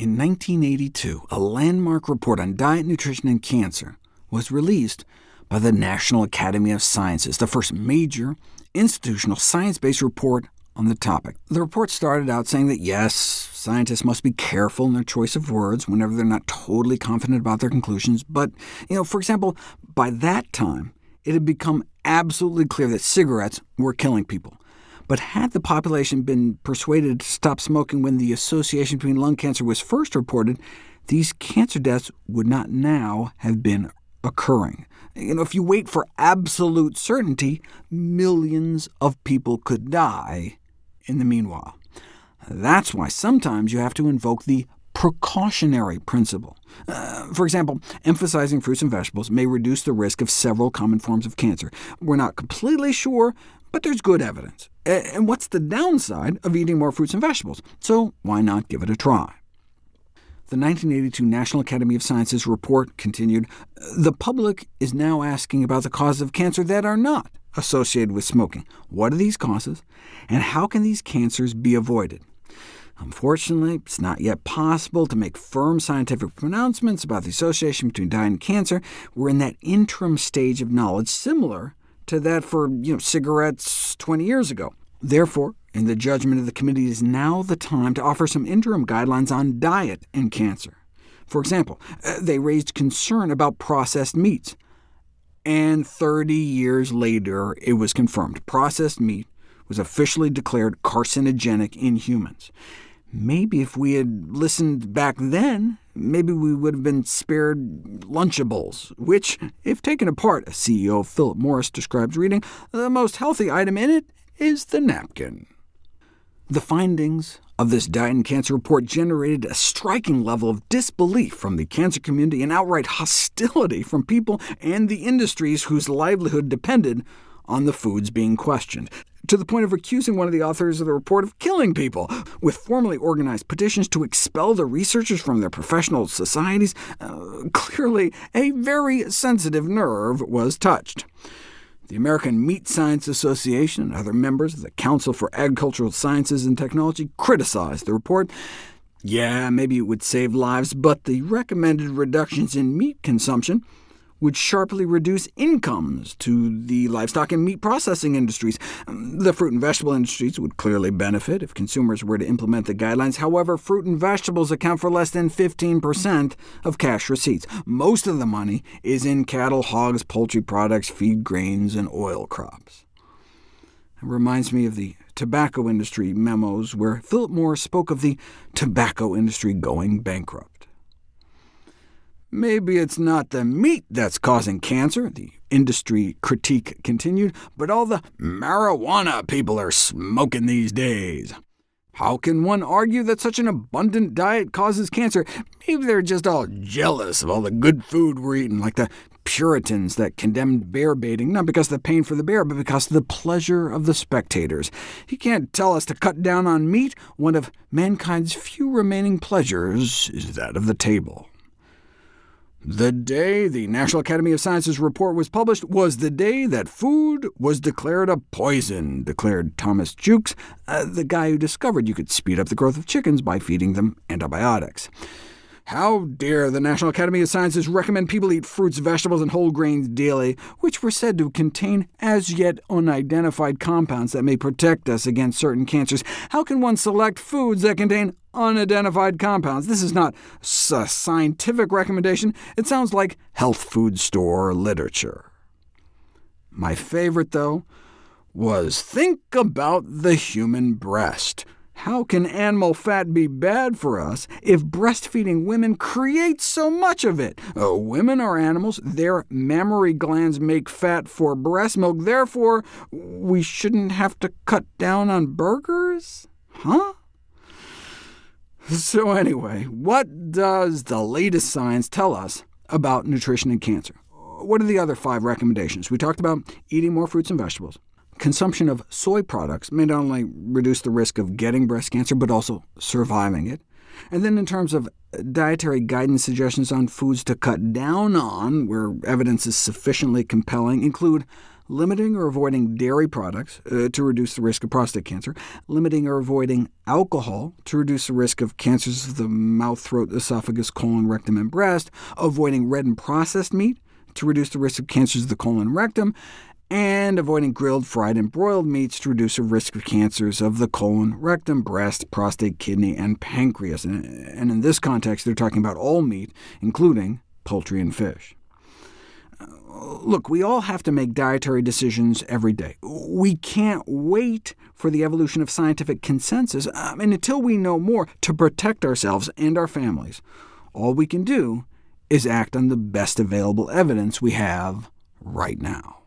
In 1982, a landmark report on diet, nutrition, and cancer was released by the National Academy of Sciences, the first major institutional science-based report on the topic. The report started out saying that yes, scientists must be careful in their choice of words whenever they're not totally confident about their conclusions, but, you know, for example, by that time, it had become absolutely clear that cigarettes were killing people. But had the population been persuaded to stop smoking when the association between lung cancer was first reported, these cancer deaths would not now have been occurring. You know, if you wait for absolute certainty, millions of people could die in the meanwhile. That's why sometimes you have to invoke the precautionary principle. Uh, for example, emphasizing fruits and vegetables may reduce the risk of several common forms of cancer. We're not completely sure, but there's good evidence. And what's the downside of eating more fruits and vegetables? So why not give it a try? The 1982 National Academy of Sciences report continued, the public is now asking about the causes of cancer that are not associated with smoking. What are these causes, and how can these cancers be avoided? Unfortunately, it's not yet possible to make firm scientific pronouncements about the association between diet and cancer. We're in that interim stage of knowledge similar to that for you know, cigarettes 20 years ago. Therefore, in the judgment of the committee, it is now the time to offer some interim guidelines on diet and cancer. For example, uh, they raised concern about processed meats, and 30 years later it was confirmed. Processed meat was officially declared carcinogenic in humans. Maybe if we had listened back then, maybe we would have been spared Lunchables, which, if taken apart, as CEO Philip Morris describes reading, the most healthy item in it is the napkin. The findings of this diet and cancer report generated a striking level of disbelief from the cancer community and outright hostility from people and the industries whose livelihood depended on the foods being questioned to the point of accusing one of the authors of the report of killing people, with formally organized petitions to expel the researchers from their professional societies. Uh, clearly, a very sensitive nerve was touched. The American Meat Science Association and other members of the Council for Agricultural Sciences and Technology criticized the report. Yeah, maybe it would save lives, but the recommended reductions in meat consumption would sharply reduce incomes to the livestock and meat processing industries. The fruit and vegetable industries would clearly benefit if consumers were to implement the guidelines. However, fruit and vegetables account for less than 15% of cash receipts. Most of the money is in cattle, hogs, poultry products, feed grains, and oil crops. It reminds me of the tobacco industry memos, where Philip Morris spoke of the tobacco industry going bankrupt. Maybe it's not the meat that's causing cancer, the industry critique continued, but all the marijuana people are smoking these days. How can one argue that such an abundant diet causes cancer? Maybe they're just all jealous of all the good food we're eating, like the Puritans that condemned bear baiting, not because of the pain for the bear, but because of the pleasure of the spectators. You can't tell us to cut down on meat. One of mankind's few remaining pleasures is that of the table. The day the National Academy of Sciences report was published was the day that food was declared a poison, declared Thomas Jukes, uh, the guy who discovered you could speed up the growth of chickens by feeding them antibiotics. How dare the National Academy of Sciences recommend people eat fruits, vegetables, and whole grains daily, which were said to contain as yet unidentified compounds that may protect us against certain cancers? How can one select foods that contain unidentified compounds? This is not a scientific recommendation. It sounds like health food store literature. My favorite, though, was think about the human breast. How can animal fat be bad for us if breastfeeding women create so much of it? Uh, women are animals. Their mammary glands make fat for breast milk. Therefore, we shouldn't have to cut down on burgers? Huh? So anyway, what does the latest science tell us about nutrition and cancer? What are the other five recommendations? We talked about eating more fruits and vegetables, Consumption of soy products may not only reduce the risk of getting breast cancer, but also surviving it. And then in terms of dietary guidance suggestions on foods to cut down on, where evidence is sufficiently compelling, include limiting or avoiding dairy products uh, to reduce the risk of prostate cancer, limiting or avoiding alcohol to reduce the risk of cancers of the mouth, throat, esophagus, colon, rectum, and breast, avoiding red and processed meat to reduce the risk of cancers of the colon and rectum, and avoiding grilled, fried, and broiled meats to reduce the risk of cancers of the colon, rectum, breast, prostate, kidney, and pancreas. And in this context, they're talking about all meat, including poultry and fish. Uh, look, we all have to make dietary decisions every day. We can't wait for the evolution of scientific consensus, um, I mean, until we know more, to protect ourselves and our families. All we can do is act on the best available evidence we have right now.